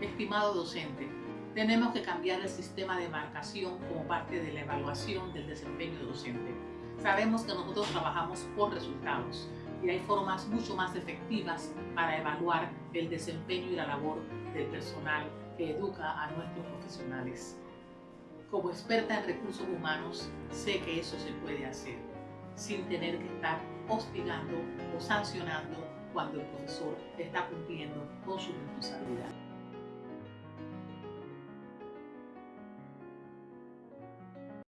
Estimado docente, tenemos que cambiar el sistema de marcación como parte de la evaluación del desempeño docente. Sabemos que nosotros trabajamos por resultados y hay formas mucho más efectivas para evaluar el desempeño y la labor del personal que educa a nuestros profesionales. Como experta en recursos humanos, sé que eso se puede hacer sin tener que estar hostigando o sancionando cuando el profesor está cumpliendo con su responsabilidad.